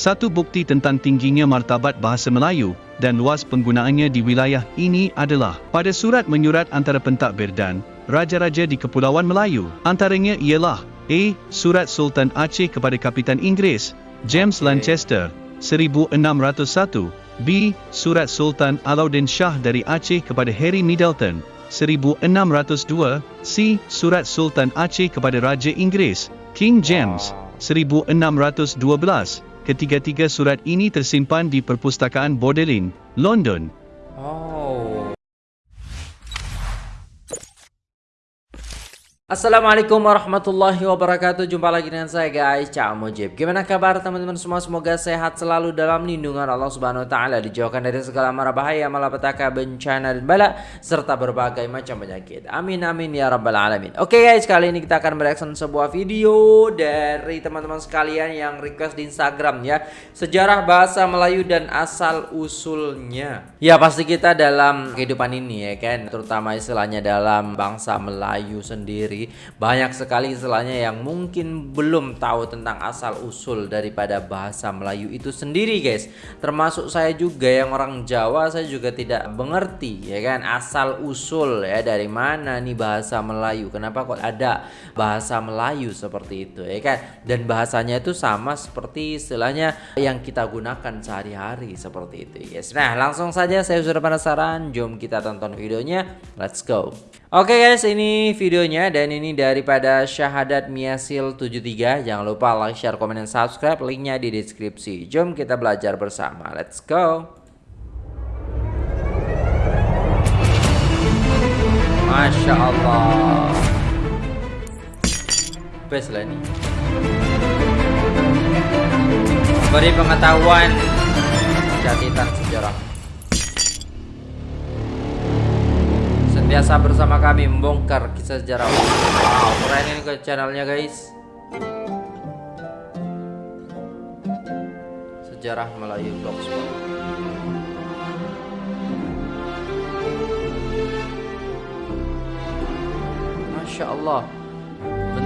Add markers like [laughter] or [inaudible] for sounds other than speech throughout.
Satu bukti tentang tingginya martabat bahasa Melayu dan luas penggunaannya di wilayah ini adalah pada surat menyurat antara pentadbir dan raja-raja di Kepulauan Melayu. Antaranya ialah A. Surat Sultan Aceh kepada Kapitan Inggeris, James Lancaster, 1601 B. Surat Sultan Alauddin Shah dari Aceh kepada Harry Middleton 1602 C. Surat Sultan Aceh kepada Raja Inggeris King James 1612 Ketiga-tiga surat ini tersimpan di Perpustakaan Bordelin, London. Oh. Assalamualaikum warahmatullahi wabarakatuh. Jumpa lagi dengan saya guys. Cak Mujib. Gimana kabar teman-teman semua? Semoga sehat selalu dalam lindungan Allah subhanahu wa ta'ala. Dijauhkan dari segala mara bahaya Malapetaka, bencana dan bala Serta berbagai macam penyakit. Amin amin ya rabbal alamin. Oke guys kali ini kita akan mereaction sebuah video Dari teman-teman sekalian yang request di Instagram ya. Sejarah bahasa Melayu dan asal usulnya. Ya pasti kita dalam kehidupan ini ya kan? Terutama istilahnya dalam bangsa Melayu sendiri banyak sekali istilahnya yang mungkin belum tahu tentang asal usul daripada bahasa Melayu itu sendiri guys. Termasuk saya juga yang orang Jawa saya juga tidak mengerti ya kan asal usul ya dari mana nih bahasa Melayu? Kenapa kok ada bahasa Melayu seperti itu ya kan? Dan bahasanya itu sama seperti istilahnya yang kita gunakan sehari-hari seperti itu guys. Nah langsung saja saya sudah penasaran. Jom kita tonton videonya. Let's go Oke okay guys, ini videonya dan ini daripada Syahadat Miasil 73. Jangan lupa like, share, komen, dan subscribe. Linknya di deskripsi. Jom kita belajar bersama. Let's go. Masya Allah. Best lah ini. Beri pengetahuan catatan sejarah. Biasa bersama kami membongkar kisah sejarah. Wow keren ini ke channelnya guys. Sejarah Melayu Blogspot Masya Allah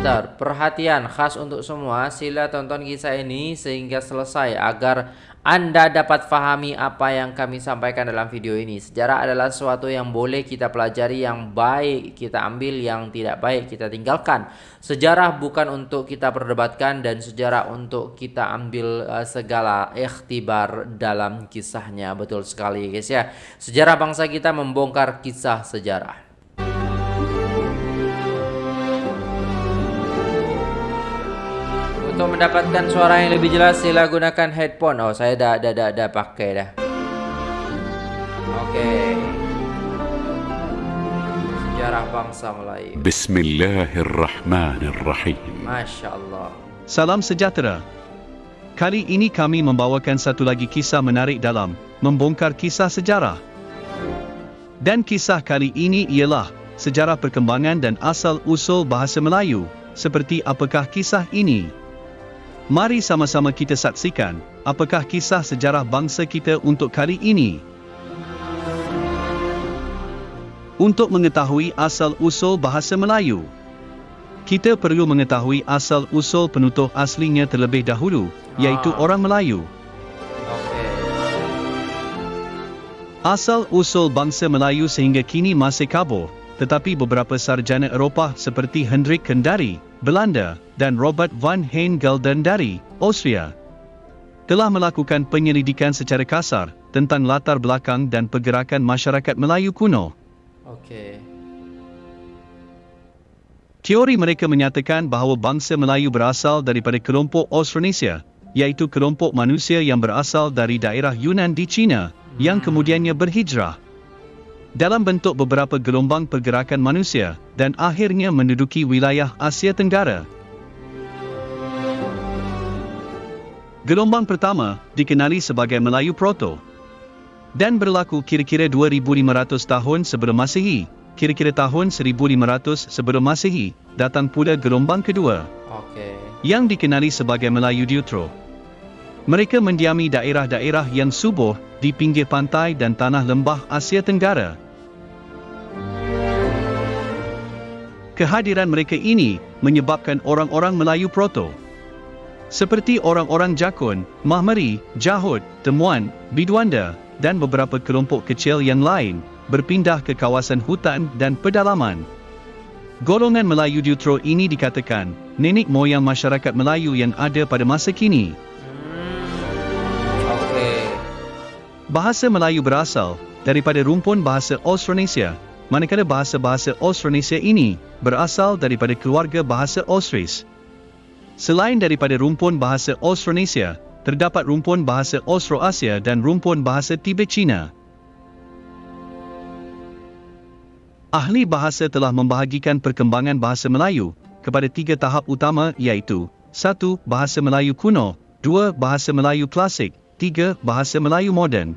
Bentar, perhatian khas untuk semua Sila tonton kisah ini sehingga selesai Agar anda dapat fahami apa yang kami sampaikan dalam video ini. Sejarah adalah sesuatu yang boleh kita pelajari, yang baik kita ambil, yang tidak baik kita tinggalkan. Sejarah bukan untuk kita perdebatkan dan sejarah untuk kita ambil uh, segala ikhtibar dalam kisahnya. Betul sekali guys ya. Sejarah bangsa kita membongkar kisah sejarah. Untuk mendapatkan suara yang lebih jelas sila gunakan headphone. Oh, saya dah dah dah, dah pakai dah. Okey. Sejarah bangsa Melayu. Bismillahirrahmanirrahim. Masya-Allah. Salam sejahtera. Kali ini kami membawakan satu lagi kisah menarik dalam membongkar kisah sejarah. Dan kisah kali ini ialah sejarah perkembangan dan asal usul bahasa Melayu. Seperti apakah kisah ini? Mari sama-sama kita saksikan, apakah kisah sejarah bangsa kita untuk kali ini. Untuk mengetahui asal-usul bahasa Melayu, kita perlu mengetahui asal-usul penutur aslinya terlebih dahulu, iaitu ah. orang Melayu. Asal-usul bangsa Melayu sehingga kini masih kabur, tetapi beberapa sarjana Eropah seperti Hendrik Kendari, Belanda, dan Robert van Gelden dari Austria telah melakukan penyelidikan secara kasar tentang latar belakang dan pergerakan masyarakat Melayu kuno. Okey. Teori mereka menyatakan bahawa bangsa Melayu berasal daripada kelompok Austronesia, iaitu kelompok manusia yang berasal dari daerah Yunan di China, yang hmm. kemudiannya berhijrah dalam bentuk beberapa gelombang pergerakan manusia dan akhirnya menduduki wilayah Asia Tenggara. Gelombang pertama dikenali sebagai Melayu Proto dan berlaku kira-kira 2500 tahun sebelum Masehi. Kira-kira tahun 1500 sebelum Masehi datang pula gelombang kedua okay. yang dikenali sebagai Melayu Deutero. Mereka mendiami daerah-daerah yang subur di pinggir pantai dan tanah lembah Asia Tenggara. Kehadiran mereka ini menyebabkan orang-orang Melayu Proto Seperti orang-orang Jakun, Mahmeri, Jahud, Temuan, Bidwanda, dan beberapa kelompok kecil yang lain, berpindah ke kawasan hutan dan pedalaman. Golongan Melayu Deutro ini dikatakan, nenek moyang masyarakat Melayu yang ada pada masa kini. Hmm. Bahasa Melayu berasal daripada rumpun bahasa Austronesia, manakala bahasa-bahasa Austronesia ini berasal daripada keluarga bahasa Austris. Selain daripada rumpun bahasa Austronesia, terdapat rumpun bahasa Austroasia dan rumpun bahasa Tibet Cina. Ahli bahasa telah membahagikan perkembangan bahasa Melayu kepada tiga tahap utama iaitu 1. Bahasa Melayu kuno 2. Bahasa Melayu klasik 3. Bahasa Melayu moden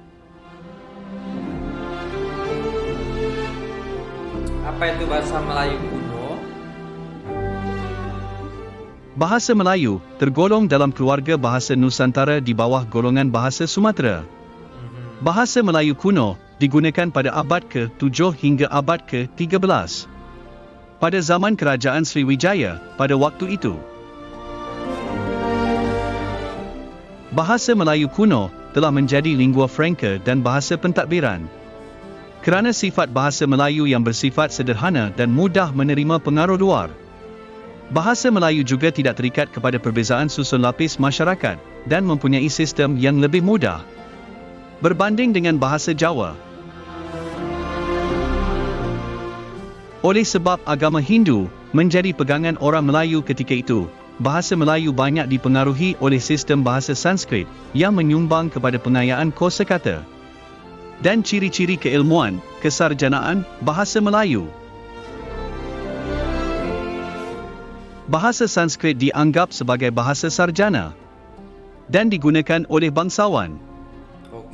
Apa itu bahasa Melayu kuno? Bahasa Melayu tergolong dalam keluarga bahasa Nusantara di bawah golongan bahasa Sumatera. Mhm. Bahasa Melayu kuno digunakan pada abad ke-7 hingga abad ke-13. Pada zaman kerajaan Sriwijaya, pada waktu itu, bahasa Melayu kuno telah menjadi lingua franca dan bahasa pentadbiran. Kerana sifat bahasa Melayu yang bersifat sederhana dan mudah menerima pengaruh luar, bahasa Melayu juga tidak terikat kepada perbezaan susun lapis masyarakat dan mempunyai sistem yang lebih mudah. Berbanding dengan bahasa Jawa, Oleh sebab agama Hindu menjadi pegangan orang Melayu ketika itu, bahasa Melayu banyak dipengaruhi oleh sistem bahasa Sanskrit yang menyumbang kepada pengayaan kosakata dan ciri-ciri keilmuan, kesarjanaan bahasa Melayu. Bahasa Sanskrit dianggap sebagai bahasa sarjana dan digunakan oleh bangsawan.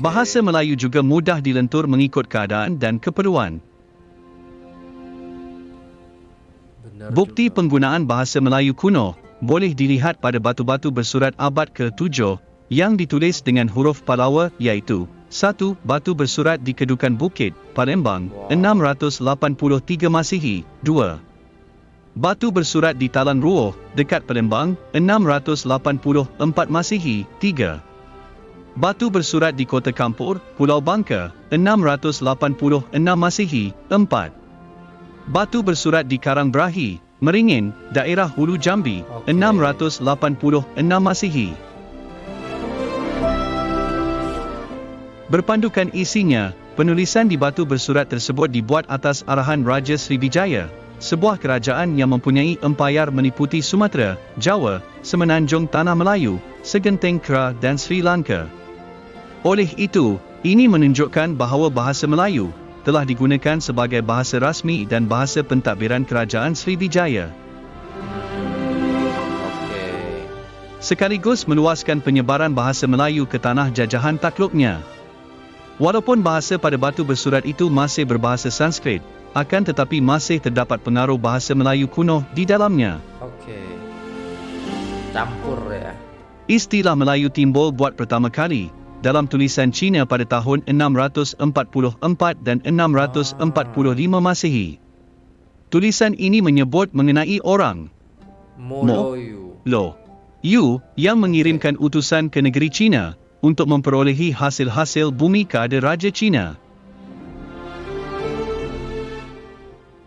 Bahasa Melayu juga mudah dilentur mengikut keadaan dan keperluan. Bukti penggunaan bahasa Melayu kuno boleh dilihat pada batu-batu bersurat abad ke-7 yang ditulis dengan huruf Palawa iaitu 1. Batu bersurat di Kedukan Bukit, Palembang, Wow. 683 Masihi, 2. Batu bersurat di Talan Ruoh, dekat Palembang, 684 Masihi, 3. Batu bersurat di Kota Kampur, Pulau Bangka, 686 Masihi, 4. Batu bersurat di Karang Brahi, Meringin, daerah Hulu Jambi, Okey. 686 Masihi. Berpandukan isinya, penulisan di batu bersurat tersebut dibuat atas arahan Raja Sriwijaya, sebuah kerajaan yang mempunyai empayar meliputi Sumatera, Jawa, Semenanjung Tanah Melayu, Segenteng Kera dan Sri Lanka. Oleh itu, ini menunjukkan bahawa bahasa Melayu telah digunakan sebagai bahasa rasmi dan bahasa pentadbiran kerajaan Sriwijaya. Sekaligus meluaskan penyebaran bahasa Melayu ke tanah jajahan takluknya. Walaupun bahasa pada batu bersurat itu masih berbahasa Sanskrit, akan tetapi masih terdapat pengaruh bahasa Melayu kuno di dalamnya. Okey. Campur ya. Istilah Melayu timbul buat pertama kali dalam tulisan Cina pada tahun 644 dan 645 Masehi. Tulisan ini menyebut mengenai orang Moloyu. Lo Yu yang mengirimkan utusan ke negeri Cina untuk memperolehi hasil-hasil bumi keada Raja Cina.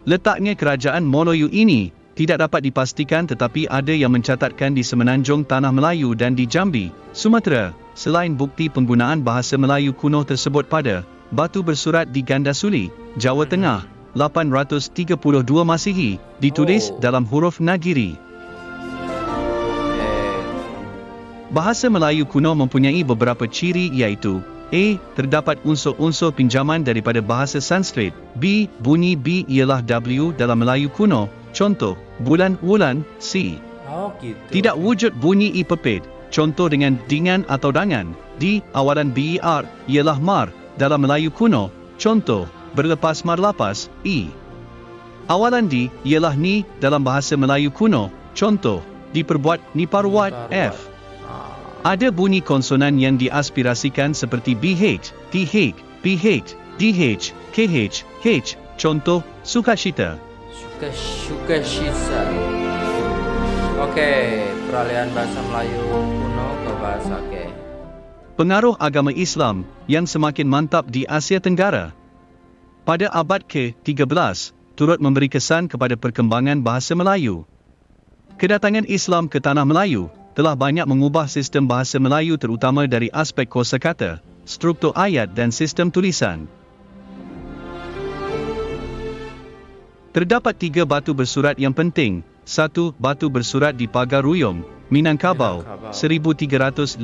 Letaknya kerajaan Moloyu ini tidak dapat dipastikan tetapi ada yang mencatatkan di semenanjung Tanah Melayu dan di Jambi, Sumatera, selain bukti penggunaan bahasa Melayu kuno tersebut pada batu bersurat di Gandasuli, Jawa Tengah, 832 Masihi, ditulis Oh. dalam huruf Nagiri. Bahasa Melayu kuno mempunyai beberapa ciri iaitu A. Terdapat unsur-unsur pinjaman daripada bahasa Sanskrit. B. Bunyi B ialah W dalam Melayu kuno. Contoh, bulan wulan, C. Oh gitu. Tidak wujud bunyi I pepit. Contoh dengan dingan atau dangan. D. Awalan BER ialah mar dalam Melayu kuno. Contoh, berlepas mar lapas, E. Awalan D ialah ni dalam bahasa Melayu kuno. Contoh, diperbuat niparwat, Niparwat. F. Ada bunyi konsonan yang diaspirasikan seperti BH, TH, BH, DH, KH, H. Contoh, sukacita. Suka suka shisa. Okey, peralihan bahasa Melayu kuno ke bahasa oke. Pengaruh agama Islam yang semakin mantap di Asia Tenggara. Pada abad ke-13, turut memberi kesan kepada perkembangan bahasa Melayu. Kedatangan Islam ke tanah Melayu telah banyak mengubah sistem bahasa Melayu terutama dari aspek kosakata, struktur ayat dan sistem tulisan. Terdapat tiga batu bersurat yang penting. Satu, batu bersurat di Pagar Ruyong, Minangkabau, 1356,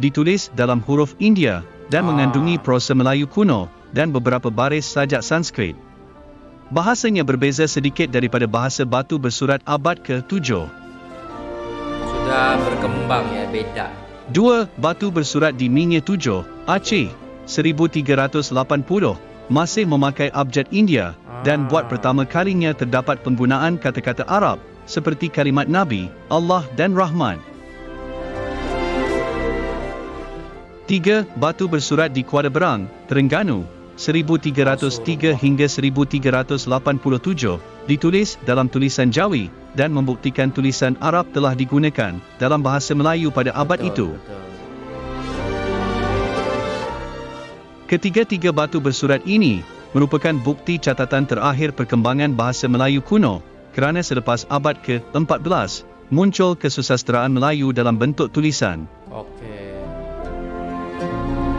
ditulis dalam huruf India dan mengandungi prosa Melayu kuno dan beberapa baris sajak Sanskrit. Bahasanya berbeza sedikit daripada bahasa batu bersurat abad ke-7. Sudah berkembang ya, beda. Dua, batu bersurat di Minye 7, Aceh, 1380, masih memakai abjad India dan buat pertama kalinya terdapat penggunaan kata-kata Arab seperti kalimat Nabi, Allah dan Rahman. Tiga, batu bersurat di Kuala Berang, Terengganu, 1303 hingga 1387, ditulis dalam tulisan Jawi dan membuktikan tulisan Arab telah digunakan dalam bahasa Melayu pada abad Betul, itu. Ketiga-tiga batu bersurat ini merupakan bukti catatan terakhir perkembangan bahasa Melayu kuno kerana selepas abad ke-14 muncul kesusasteraan Melayu dalam bentuk tulisan. Oke.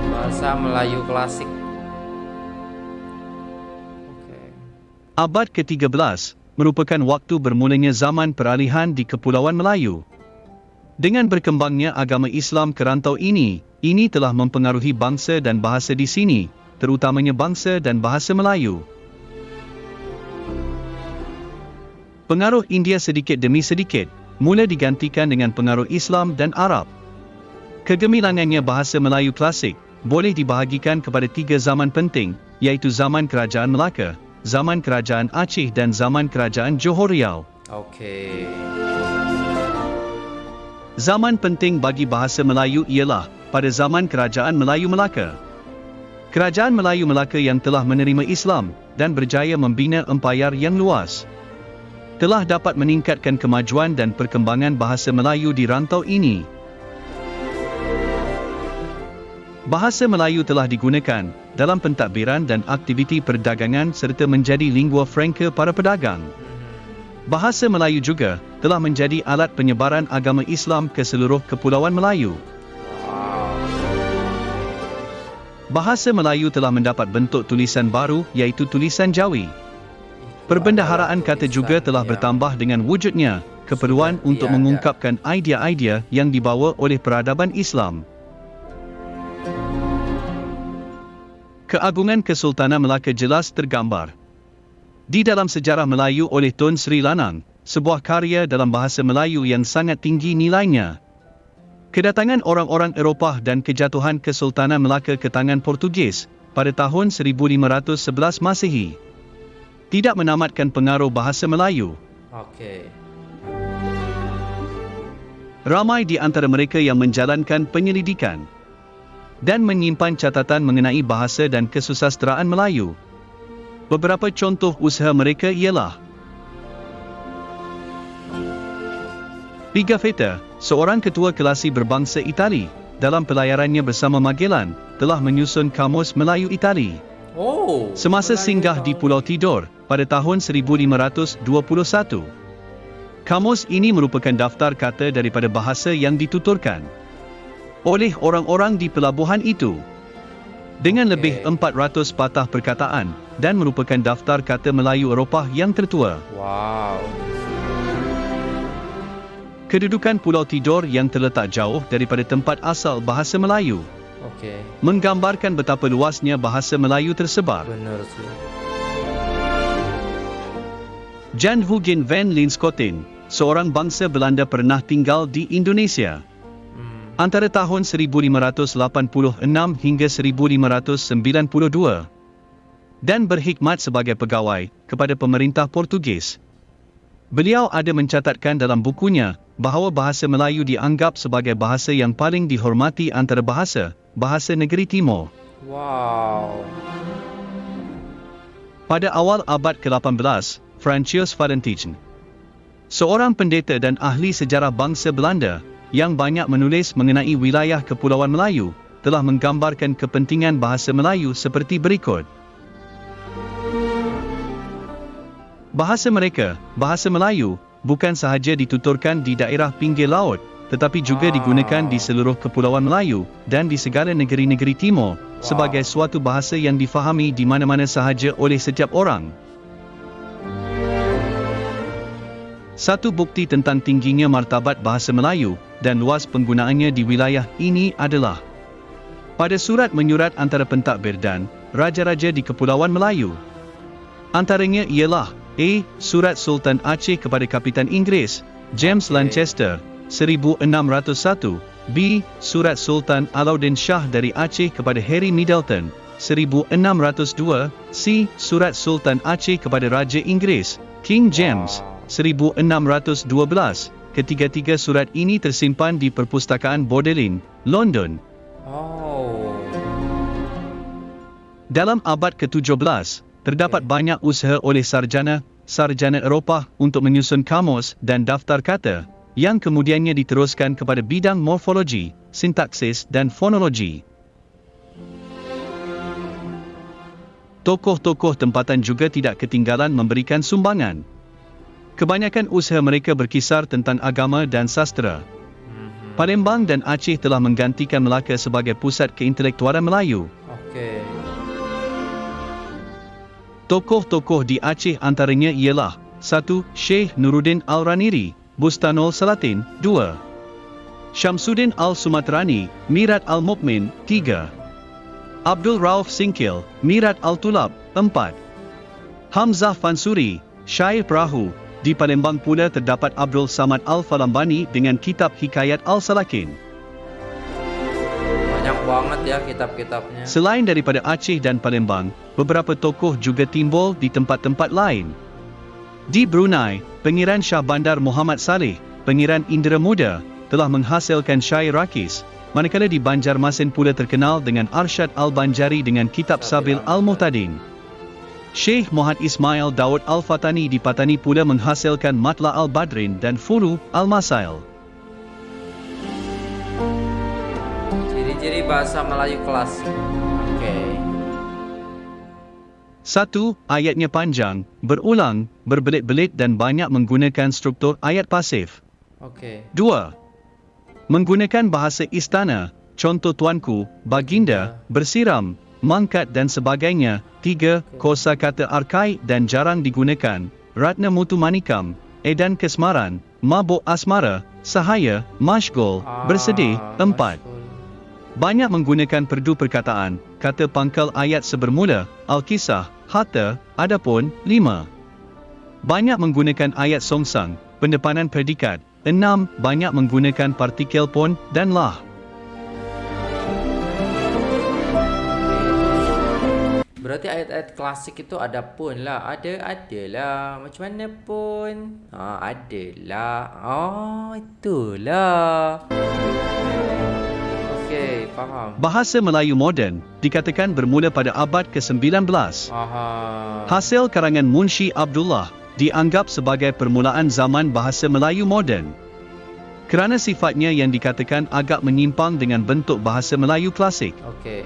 Bahasa Melayu klasik. Abad ke-13 merupakan waktu bermulanya zaman peralihan di Kepulauan Melayu. Dengan berkembangnya agama Islam ke rantau ini, ini telah mempengaruhi bangsa dan bahasa di sini, terutamanya bangsa dan bahasa Melayu. Pengaruh India sedikit demi sedikit, mula digantikan dengan pengaruh Islam dan Arab. Kegemilangannya bahasa Melayu klasik, boleh dibahagikan kepada tiga zaman penting, iaitu zaman Kerajaan Melaka, zaman Kerajaan Aceh dan zaman Kerajaan Johor Riau. Oke. Zaman penting bagi bahasa Melayu ialah pada zaman Kerajaan Melayu Melaka. Kerajaan Melayu Melaka yang telah menerima Islam dan berjaya membina empayar yang luas telah dapat meningkatkan kemajuan dan perkembangan bahasa Melayu di rantau ini. Bahasa Melayu telah digunakan dalam pentadbiran dan aktiviti perdagangan serta menjadi lingua franca para pedagang. Bahasa Melayu juga telah menjadi alat penyebaran agama Islam ke seluruh kepulauan Melayu. Bahasa Melayu telah mendapat bentuk tulisan baru iaitu tulisan Jawi. Perbendaharaan kata juga telah bertambah dengan wujudnya keperluan untuk mengungkapkan idea-idea yang dibawa oleh peradaban Islam. Keagungan Kesultanan Melaka jelas tergambar di dalam sejarah Melayu oleh Tun Sri Lanang, sebuah karya dalam bahasa Melayu yang sangat tinggi nilainya. Kedatangan orang-orang Eropah dan kejatuhan Kesultanan Melaka ke tangan Portugis pada tahun 1511 Masehi tidak menamatkan pengaruh bahasa Melayu. Oke. Ramai di antara mereka yang menjalankan penyelidikan dan menyimpan catatan mengenai bahasa dan kesusasteraan Melayu. Beberapa contoh usaha mereka ialah Pigafetta, seorang ketua kelasi berbangsa Itali, dalam pelayarannya bersama Magellan, telah menyusun Kamus Melayu Itali. Oh. Semasa Melayu singgah di Pulau Tidor pada tahun 1521. Kamus ini merupakan daftar kata daripada bahasa yang dituturkan oleh orang-orang di pelabuhan itu. Dengan lebih 400 patah perkataan dan merupakan daftar kata Melayu Eropah yang tertua. Wow. Kedudukan Pulau Tidor yang terletak jauh daripada tempat asal bahasa Melayu Oke. menggambarkan betapa luasnya bahasa Melayu tersebar. Benar sih. Jan Hugin van Linschoten, seorang bangsa Belanda pernah tinggal di Indonesia. Antara tahun 1586 hingga 1592 dan berkhidmat sebagai pegawai kepada pemerintah Portugis. Beliau ada mencatatkan dalam bukunya bahawa bahasa Melayu dianggap sebagai bahasa yang paling dihormati antara bahasa bahasa negeri Timur. Wow. Pada awal abad ke-18, Francis Valentijn, Seorang pendeta dan ahli sejarah bangsa Belanda yang banyak menulis mengenai wilayah Kepulauan Melayu telah menggambarkan kepentingan bahasa Melayu seperti berikut. Bahasa mereka, bahasa Melayu, bukan sahaja dituturkan di daerah pinggir laut, tetapi juga digunakan di seluruh Kepulauan Melayu dan di segala negeri-negeri timur sebagai suatu bahasa yang difahami di mana-mana sahaja oleh setiap orang. Satu bukti tentang tingginya martabat bahasa Melayu dan luas penggunaannya di wilayah ini adalah pada surat menyurat antara pentadbir dan raja-raja di Kepulauan Melayu. Antaranya ialah A. Surat Sultan Aceh kepada Kapitan Inggeris, James Lancaster, 1601 B. Surat Sultan Alauddin Shah dari Aceh kepada Harry Middleton, 1602, C. Surat Sultan Aceh kepada Raja Inggeris, King James, 1612. Ketiga-tiga surat ini tersimpan di Perpustakaan Bordelin, London. Oh. Dalam abad ke-17, terdapat banyak usaha oleh sarjana, sarjana Eropah untuk menyusun kamus dan daftar kata, yang kemudiannya diteruskan kepada bidang morfologi, sintaksis dan fonologi. Tokoh-tokoh tempatan juga tidak ketinggalan memberikan sumbangan. Kebanyakan usaha mereka berkisar tentang agama dan sastra. Palembang dan Aceh telah menggantikan Melaka sebagai pusat keintelektualan Melayu. Okey. Tokoh-tokoh di Aceh antaranya ialah 1. Syekh Nuruddin Al-Raniri, Bustanul Salatin, 2. Syamsuddin Al-Sumatrani, Mirat Al-Mukmin, 3. Abdul Rauf Singkil, Mirat Al-Tulab, 4. Hamzah Fansuri, Syair Perahu, di Palembang pula terdapat Abdul Samad Al-Falambani dengan kitab Hikayat Al-Salakin. Banyak banget ya kitab-kitabnya. Selain daripada Aceh dan Palembang, beberapa tokoh juga timbul di tempat-tempat lain. Di Brunei, Pengiran Shah Bandar Muhammad Saleh, Pengiran Indra Muda, telah menghasilkan syair rakis, manakala di Banjarmasin pula terkenal dengan Arsyad Al-Banjari dengan kitab Sabil Al-Muhtadin. Syekh Muhammad Ismail Daud Al-Fatani di Patani pula menghasilkan Matla Al-Badrin dan Furu Al-Masail. Ciri-ciri bahasa Melayu klasik. Okey. Satu, ayatnya panjang, berulang, berbelit-belit dan banyak menggunakan struktur ayat pasif. Okey. Dua, menggunakan bahasa istana, contoh tuanku, baginda, bersiram, mangkat dan sebagainya. Tiga, kosa kata arkai dan jarang digunakan, ratna mutu manikam, edan kesmaran, mabuk asmara, sahaya, bersedih. Ah, Empat, masyhur. banyak menggunakan perdu perkataan, kata pangkal ayat sebermula, Al-Kisah, Hatta, Adapun, 5. Banyak menggunakan ayat songsang, pendepanan predikat, 6. Banyak menggunakan partikel pun dan lah. Berarti ayat-ayat klasik itu ada pun lah. Ada, ada lah. Macam mana pun. Ha, ada lah. Oh, itulah. Okey, faham. Bahasa Melayu moden dikatakan bermula pada abad ke-19. Aha. Hasil karangan Munshi Abdullah dianggap sebagai permulaan zaman bahasa Melayu moden. Kerana sifatnya yang dikatakan agak menyimpang dengan bentuk bahasa Melayu klasik. Okey.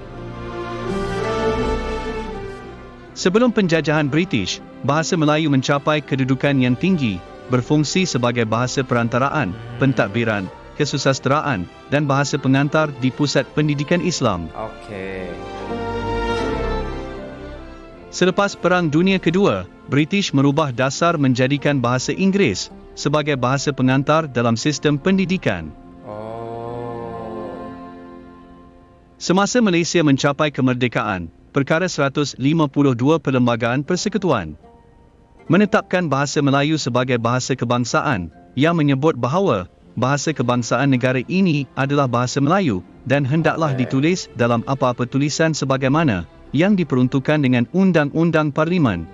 Sebelum penjajahan British, bahasa Melayu mencapai kedudukan yang tinggi, berfungsi sebagai bahasa perantaraan, pentadbiran, kesusasteraan, dan bahasa pengantar di pusat pendidikan Islam. Okey. Selepas Perang Dunia Kedua, British merubah dasar menjadikan bahasa Inggeris sebagai bahasa pengantar dalam sistem pendidikan. Oh. Semasa Malaysia mencapai kemerdekaan, Perkara 152 Perlembagaan Persekutuan menetapkan bahasa Melayu sebagai bahasa kebangsaan yang menyebut bahawa bahasa kebangsaan negara ini adalah bahasa Melayu dan hendaklah ditulis dalam apa-apa tulisan sebagaimana yang diperuntukkan dengan Undang-Undang Parlimen.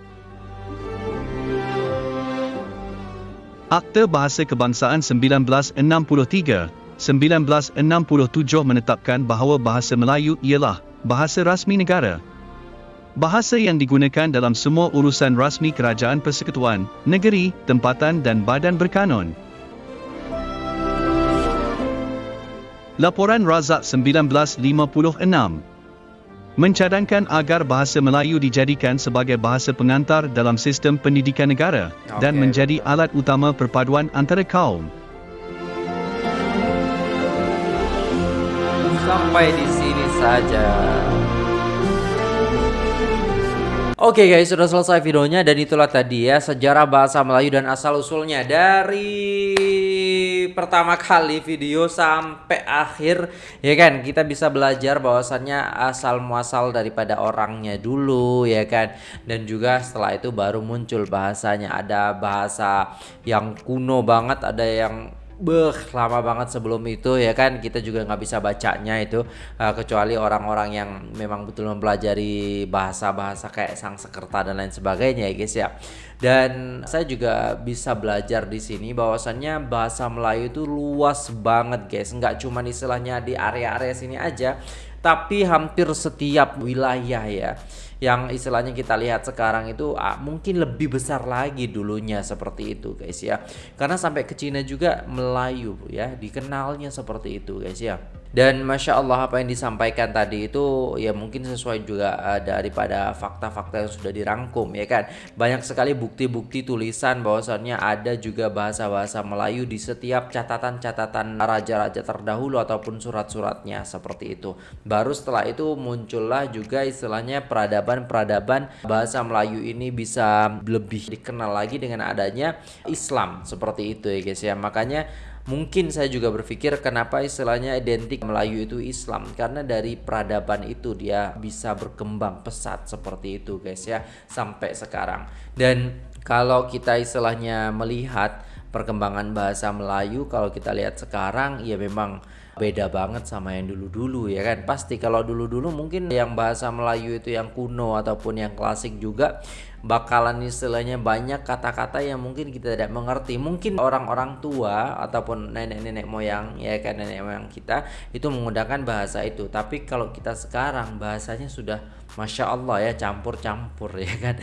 Akta Bahasa Kebangsaan 1963, 1967 menetapkan bahawa bahasa Melayu ialah bahasa rasmi negara. Bahasa yang digunakan dalam semua urusan rasmi kerajaan persekutuan, negeri, tempatan dan badan berkanun. Laporan Razak 1956 mencadangkan agar bahasa Melayu dijadikan sebagai bahasa pengantar dalam sistem pendidikan negara dan Okey, menjadi alat utama perpaduan antara kaum. Sampai di sini saja. Oke guys, sudah selesai videonya dan itulah tadi ya sejarah bahasa Melayu dan asal usulnya. Dari pertama kali video sampai akhir ya kan? Kita bisa belajar bahwasannya asal muasal daripada orangnya dulu ya kan? Dan juga setelah itu baru muncul bahasanya. Ada bahasa yang kuno banget ada yang Beh, lama banget sebelum itu ya kan? Kita juga nggak bisa bacanya itu uh, kecuali orang-orang yang memang betul mempelajari bahasa-bahasa kayak sang sekerta dan lain sebagainya ya guys ya. Dan saya juga bisa belajar di sini bahwasannya bahasa Melayu itu luas banget guys, nggak cuma istilahnya di area-area sini aja, tapi hampir setiap wilayah ya yang istilahnya kita lihat sekarang itu ah, mungkin lebih besar lagi dulunya seperti itu guys ya. Karena sampai ke Cina juga Melayu ya dikenalnya seperti itu guys ya dan masya Allah apa yang disampaikan tadi itu ya mungkin sesuai juga uh, daripada fakta-fakta yang sudah dirangkum ya kan? Banyak sekali bukti-bukti tulisan bahwasannya ada juga bahasa-bahasa Melayu di setiap catatan-catatan raja-raja terdahulu ataupun surat-suratnya seperti itu. Baru setelah itu muncullah juga istilahnya peradaban-peradaban bahasa Melayu ini bisa lebih dikenal lagi dengan adanya Islam seperti itu ya guys ya. Makanya Mungkin saya juga berpikir kenapa istilahnya identik Melayu itu Islam karena dari peradaban itu dia bisa berkembang pesat seperti itu guys ya sampai sekarang. Dan kalau kita istilahnya melihat perkembangan bahasa Melayu kalau kita lihat sekarang ya memang beda banget sama yang dulu-dulu ya kan pasti kalau dulu-dulu mungkin yang bahasa Melayu itu yang kuno ataupun yang klasik juga bakalan istilahnya banyak kata-kata yang mungkin kita tidak mengerti. Mungkin orang-orang tua ataupun nenek-nenek moyang ya kan nenek moyang kita itu menggunakan bahasa itu. Tapi kalau kita sekarang bahasanya sudah Masya Allah ya campur-campur [laughs] ya kan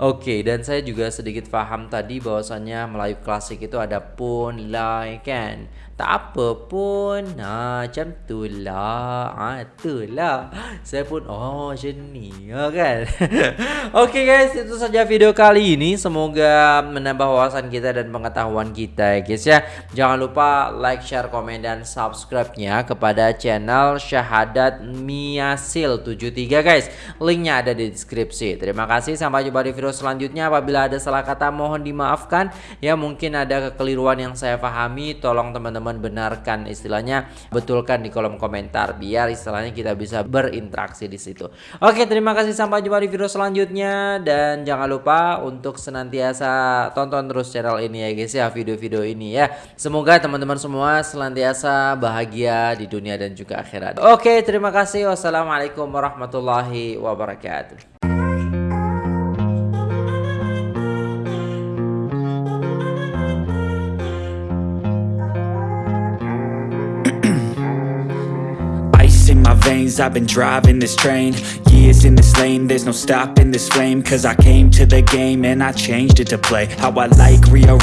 Oke dan saya juga sedikit paham tadi bahwasannya Melayu klasik itu ada pun ya kan Tak apa pun. Nah macam tu lah. Ha, tu lah. Saya pun oh macam ni ya kan. [laughs] Oke guys. Itu saja video kali ini. Semoga menambah wawasan kita dan pengetahuan kita ya guys ya. Jangan lupa like, share, komen, dan subscribe-nya Kepada channel Syahadat Miasil 73 guys. Linknya ada di deskripsi. Terima kasih. Sampai jumpa di video selanjutnya. Apabila ada salah kata mohon dimaafkan. Ya mungkin ada kekeliruan yang saya pahami Tolong teman-teman benarkan istilahnya Betulkan di kolom komentar Biar istilahnya kita bisa berinteraksi di situ. Oke terima kasih sampai jumpa di video selanjutnya Dan jangan lupa untuk senantiasa tonton terus channel ini ya guys ya Video-video ini ya. Semoga teman-teman semua senantiasa bahagia di dunia dan juga akhirat. Oke terima kasih. Wassalamualaikum warahmatullahi wabarakatuh I've been driving this train. Years in this lane, there's no stopping this flame. Cause I came to the game and I changed it to play. How I like, rearrange